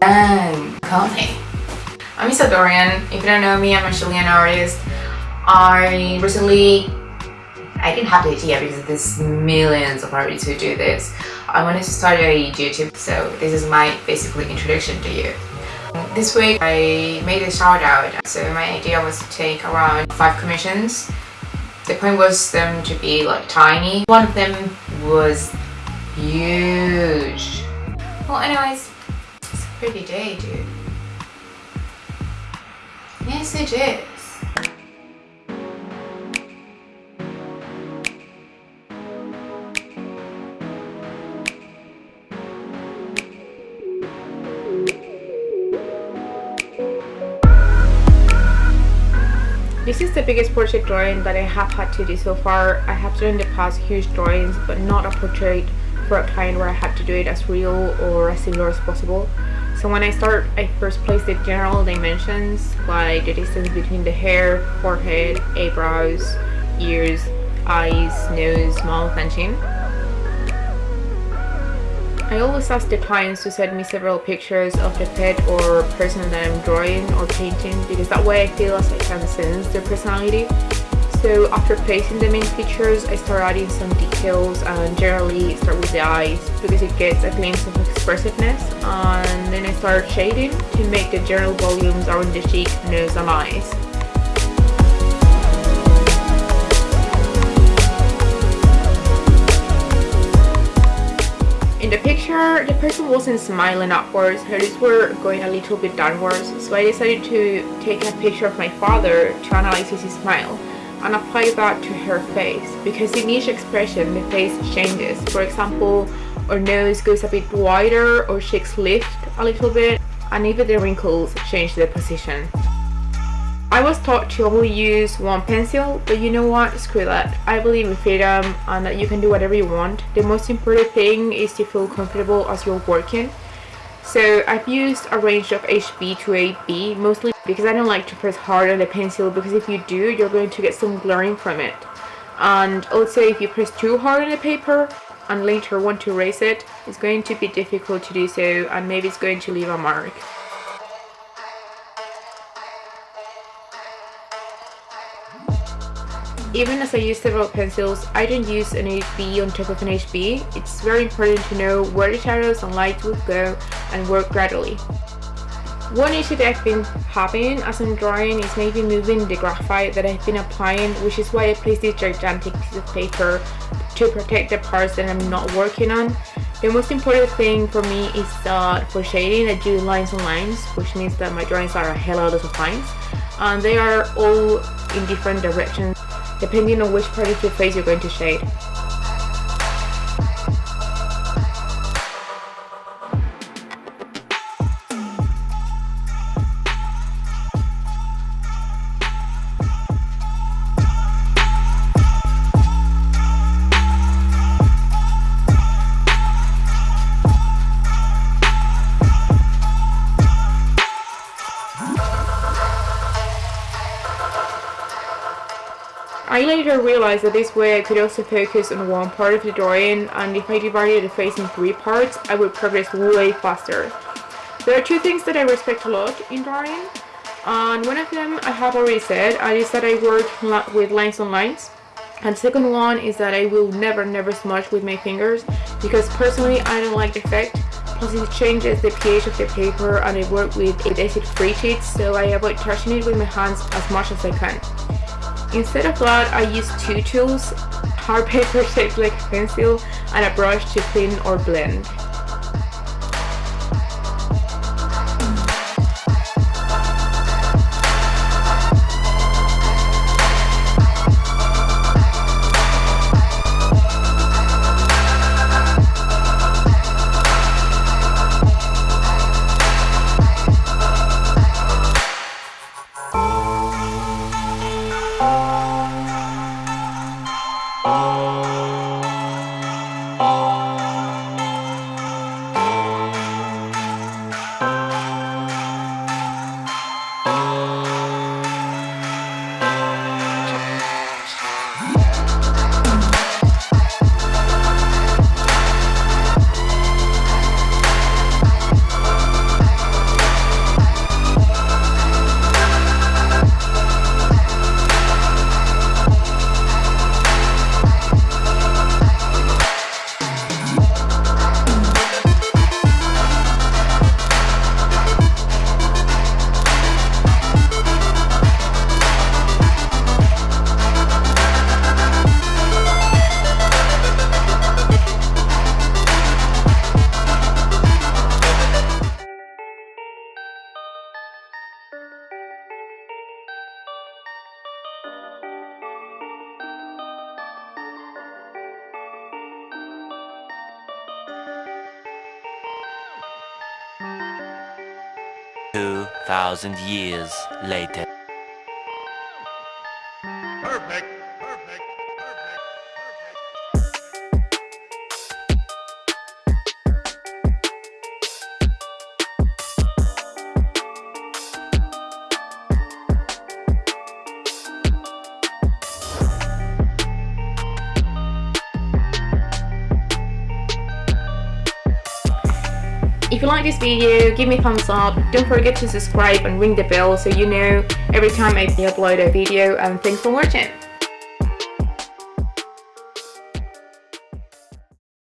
Dang, coffee. I'm Isa Dorian. If you don't know me, I'm a Chilean artist. I recently, I didn't have the idea because there's millions of artists who do this. I wanted to start a YouTube, so this is my basically introduction to you. This week I made a shout out, so my idea was to take around 5 commissions. The point was them to be like tiny. One of them was huge. Well anyways, pretty day dude. Yes it is. This is the biggest portrait drawing that I have had to do so far. I have done in the past huge drawings but not a portrait for a client where I had to do it as real or as similar as possible. So when I start, I first place the general dimensions like the distance between the hair, forehead, eyebrows, ears, eyes, nose, mouth and chin. I always ask the clients to send me several pictures of the pet or person that I'm drawing or painting because that way I feel as I can sense their personality. So after placing the main features, I start adding some details and generally start with the eyes because it gets a glimpse of expressiveness and then I start shading to make the general volumes around the cheek, nose and eyes. In the picture, the person wasn't smiling upwards, her lips were going a little bit downwards, so I decided to take a picture of my father to analyze his smile and apply that to her face because in each expression the face changes. For example, our nose goes a bit wider or cheeks lift a little bit and even the wrinkles change their position. I was taught to only use one pencil, but you know what, screw that. I believe in freedom and that you can do whatever you want. The most important thing is to feel comfortable as you're working. So I've used a range of HB to 8B, mostly because I don't like to press hard on the pencil because if you do, you're going to get some blurring from it. And also if you press too hard on the paper and later want to erase it, it's going to be difficult to do so and maybe it's going to leave a mark. Even as I use several pencils, I don't use an HB on top of an HB. It's very important to know where the shadows and light will go and work gradually. One issue that I've been having as I'm drawing is maybe moving the graphite that I've been applying, which is why I place this gigantic piece of paper to protect the parts that I'm not working on. The most important thing for me is that for shading I do lines on lines, which means that my drawings are a hell lot of lines, and they are all in different directions depending on which part of your face you're going to shade. I later realized that this way I could also focus on one part of the drawing and if I divided the face in three parts I would progress way faster. There are two things that I respect a lot in drawing and one of them I have already said and is that I work with lines on lines and second one is that I will never never smudge with my fingers because personally I don't like the effect plus it changes the pH of the paper and I work with acid free sheets so I avoid touching it with my hands as much as I can. Instead of that, I use two tools, hard paper shaped like a pencil and a brush to thin or blend. 2,000 years later. Perfect. You like this video, give me a thumbs up, don't forget to subscribe and ring the bell so you know every time I upload a video and thanks for watching.